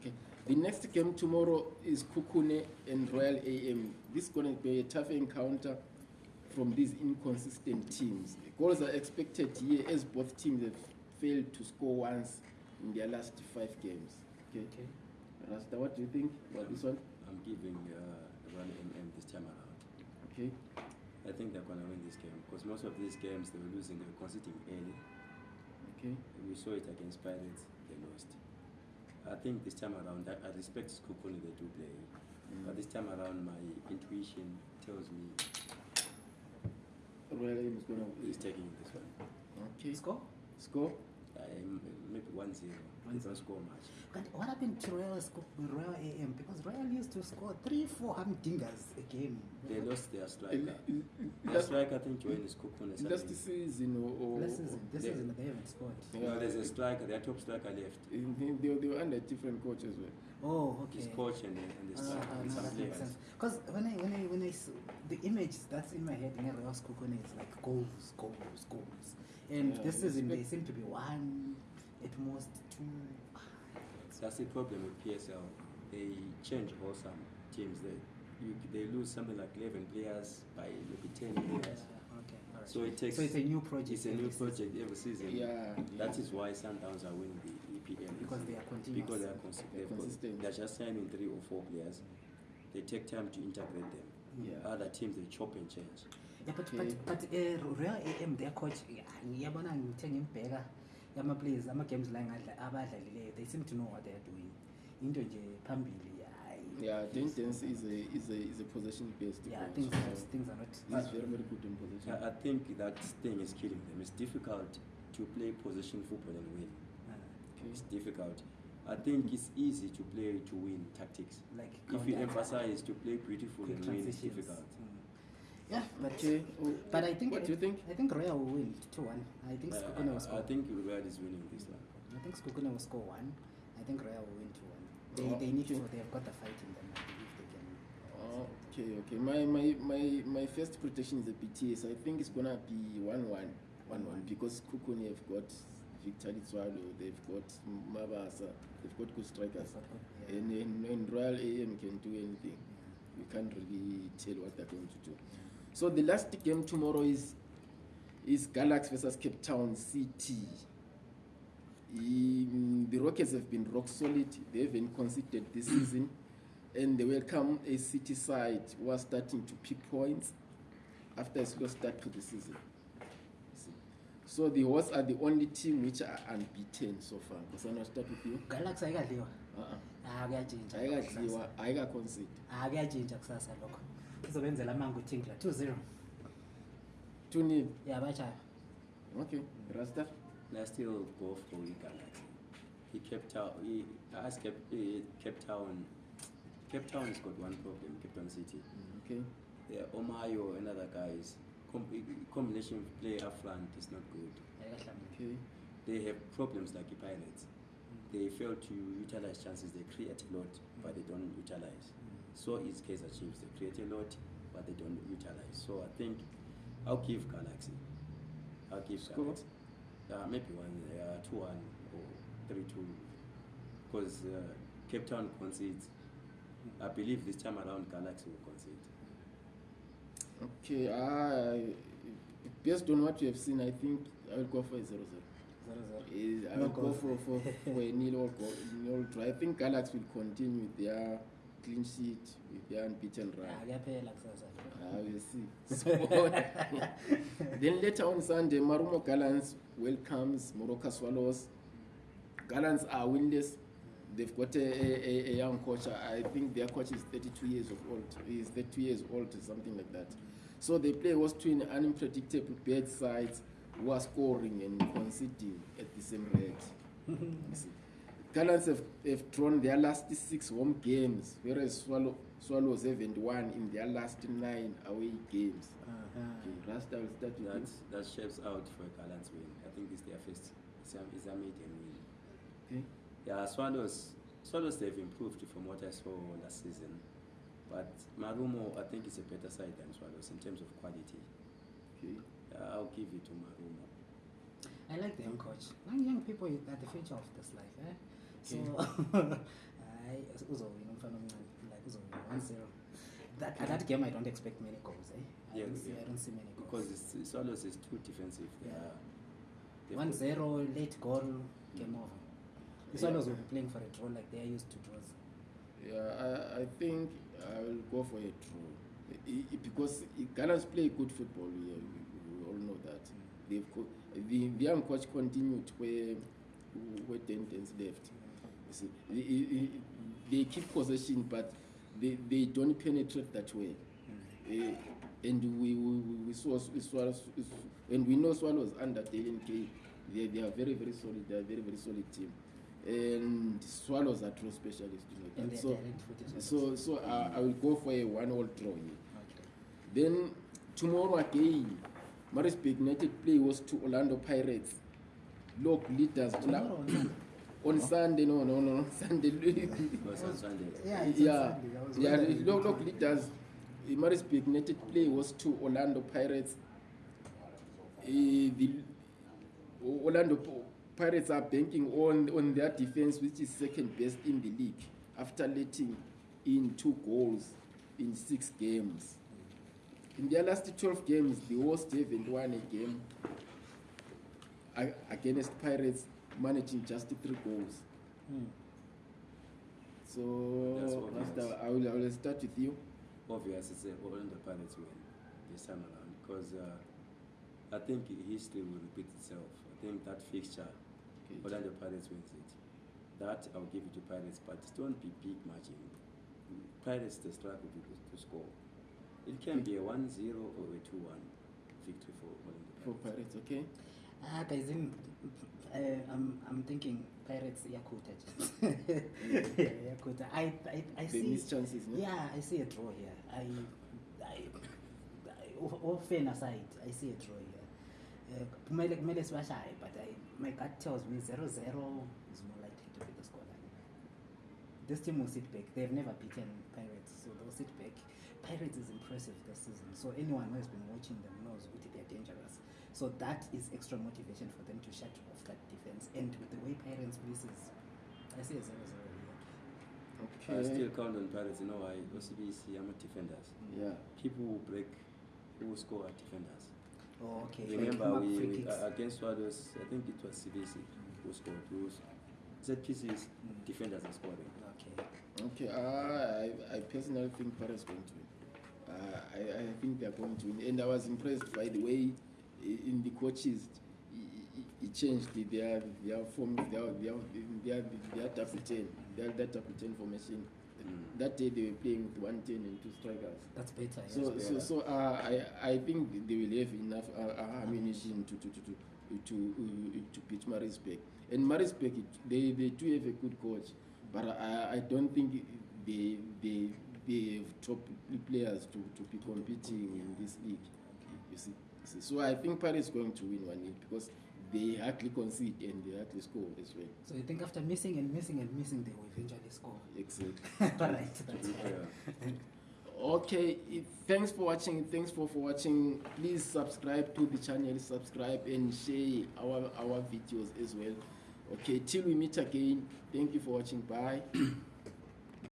Okay. The next game tomorrow is Kukune and Royal AM. This is going to be a tough encounter from these inconsistent teams. Goals are expected here as both teams have failed to score once in their last five games. Okay. Okay. Rasta, what do you think about this one? I'm giving uh, Royal AM this time around. Okay. I think they're gonna win this game because most of these games they were losing, they were conceding early. Okay. We saw it against Pirates, they lost. I think this time around, I, I respect Sekhukhune, they do play. But this time around, my intuition tells me Royal AM is going to he's taking this one. Okay. Score? Score? Maybe 1 0. They don't score much. But what happened to Royal, sco- Royal AM? Because Royal used to score three, four humdingers a game. They lost their striker. Their striker, I think, joined is Kukune. last season or, or Last season, this They- season they haven't scored. No, there's a striker, their top striker left. They, they, they were under different coach as well. Oh, okay. His coach and and the striker, ah, and no, some players. Because when I when I when I s- the image that's in my head in Real Sekhukhune is like goals, goals, goals. And Yeah, this season they seem to be one, at most two. That's the problem with PSL. They change wholesome teams. They you, they lose something like 11 players by maybe 10 players. Alright. So it takes. So it's a new project. It's a every new season project every season. Yeah. That is why Sundowns are winning the EPL. Because they are continuous. Because they are consi- They're they've got- consistent. They're just signing three or four players. They take time to integrate them. Yeah. Other teams they chop and change. Yeah, but Okay. but but uh, Real AM their coach yeah, ngiyabona ngithe ngimbheka ama players ama games la ngadla abadlalileyo they seem to know what they are doing. Into nje phambili hayi. Yeah, Dentons is a is a is a possession based. Yeah, coach, things are so things are not He's very very good in possession. I, I think that thing is killing them. It's difficult to play possession football and win. uh, Okay. It's difficult. I think it's easy to play to win tactics. like If you emphasize to play beautiful and win, it's difficult. Mm. Yeah, but Okay. Oh, but I think What do you think? I think Royal will win two one. I think Uh, Sekhukhune will I, score. I think Real is winning this one. I think Sekhukhune will score one. I think Royal will win two one. They Oh, they need to. They've got the fight in them. I believe they can. Oh, okay, okay. My my my my first prediction is a BTS. I think it's gonna be one one. One one because Kukuni have got Victor Swallow, they've got Mabasa, they've got good strikers. Yeah. And, and, and Royal AM can do anything. We can't really tell what they're going to do. So the last game tomorrow is is Galaxy versus Cape Town City. The Rockets have been rock solid. They haven't conceded this season, and they welcome a City side who are starting to pick points after a slow start to the season. So the Horse are the only team which are unbeaten so far. Because I start with you. Galaxy ayikadliwa. Uh-uh. Ah kuyajinja. ayikadliwa ayikaconcede Ah kuyajinja kusasa lokho. Izobenzela amangu Tinkler 2-0. two nil Yeah, bachaya. okay rasta I still go for Galaxy. He kept out. He asked Cape, he, Cape Town. Cape Town has got one problem. Cape Town City. okay Yeah, Omayo and other guys. Com- combination of play up front is not good. Okay They have problems like the Pirates. They fail to utilize chances. They create a lot, but they don't utilize. So is Kaizer Chiefs. They create a lot, but they don't utilize. So I think I'll give Galaxy. I'll give Score? Galaxy. Uh, maybe one, uh, two one or three two, because uh, Cape Town concedes. I believe this time around Galaxy will concede. okay uh, based on what you have seen i think i will go for a 0 0 0-0. I No will go goals. for, for, for a nil or goal, nil draw. I think Galaxy will continue with their clean sheet, with their unbeaten Ah run. kuyaphela kusasa. I will see. So, then later on Sunday, Marumo Gallants welcomes Moroka Swallows. Gallants are winless. They've got a, a, a young coach. I think their coach is 32 years of old. He's 32 years old something like that. So they play was twin unpredictable bad sides who are scoring and conceding at the same rate. You see. Gallants have, have drawn their last six home games, whereas Swallow, Swallows haven't won in their last nine away games. Uh-huh. Okay, Rasta will start with That you. that shapes out for a Gallants win. I think it's their first. It's a, it's a maiden win. Okay. Yeah, Swallows. Swallows they've improved from what I saw last season, but Marumo I think is a better side than Swallows in terms of quality. Okay. Uh, I'll give it to Marumo. I like the young coach. Young, young people are the future of this life, eh? So, hayi uzowina umfana omncane like uzowina one zero that, at that game i don't expect many goals eh? I, Yeah, don't see, yeah. i don't see many Because goals it's, Swallows is too defensive. They are, they've one got- zero late goal game over the swallows will be playing for a draw like they are used to draws Yeah, I, I think I will go for a draw. I- I- because Gallants play good football, we, we, we all know that. They've co- the, the young coach continued where, where Dentons left. You see, they, they- keep possession, but they, they don't penetrate that way. Eh, and we, we, we saw we swallows, and we know Swallows under Dalen K. They, they are very, very solid. They are very, very solid team. And Swallows are true specialists. You know and that. they're So, so, so uh, I will go for a one-all draw here. okay. Then tomorrow again, Maritzburg United play was to Orlando Pirates. Look, leaders Ola- Tomorrow on Sunday. Sunday. No, no, no, Sunday. Because on Sunday. yeah it's on yeah, Sunday. I was yeah. Look, look, leaders. Maritzburg United play was to Orlando Pirates. Uh, the Orlando P- Pirates are banking on on their defense, which is second best in the league, after letting in two goals in six games. In their last 12 games, the host haven't won a game against Pirates, managing just three goals. Hmm. So, Master, I will, I will start with you. Obvious, it's uh, Orlando Pirates win this time around because uh, I think history will repeat itself. I think that fixture, Okay. Orlando Pirates wins it. That I'll give it to Pirates, but it won't be big margin. Pirates they struggle to, to score. It can be a 1-0 or a 2-1 victory for Orlando For Pirates. Pirates, okay? Ah, guys, in, uh, I'm, I'm thinking Pirates Yakuta. Yakuta. I, I, I They see. miss chances, no? Yeah, I see a draw here. I, I, I all- all fair aside, I see a draw here. Uh, kumele kumele sibashaye, but I, my gut tells me 0-0 is more likely to be the scoreline. This team will sit back. They've never beaten Pirates, so they'll sit back. Pirates is impressive this season, so anyone who has been watching them knows that they're dangerous. So that is extra motivation for them to shut off that defense. And with the way Pirates places, I see a 0-0 here. Okay. I still count on Pirates, you know why? OCBC, I'm a defenders. Yeah. People who break, who score are defenders. Oh, okay. Like Remember, we, we uh, against Swallows, I think it was CBC who scored. Who s- ZPC's Mm. defenders are scoring. Okay. Okay, uh, I, I personally think Paris going to win. Uh, I, I think they are going to win. And I was impressed by the way in the coaches, he, changed the- their, their form, their, their, their, their double 10, their, their double 10 formation. Mm. That day they were playing with 110 and two strikers. That's better. yes. So, so, better. so uh, I, I think they will have enough uh, uh, ammunition to to to to to, uh, to beat Marisburg. And Marisburg, it- they, they do have a good coach, but I, I don't think they they they have top players to, to be competing in this league. You see, you see. so I think Paris is going to win one league because they hardly concede and they hardly score as well. So you think after missing and missing and missing, they will eventually score? Exactly. All right. That's Yeah. Okay, thanks for watching. Thanks for, for watching. Please subscribe to the channel, subscribe and share our, our videos as well. Okay, till we meet again. Thank you for watching. Bye.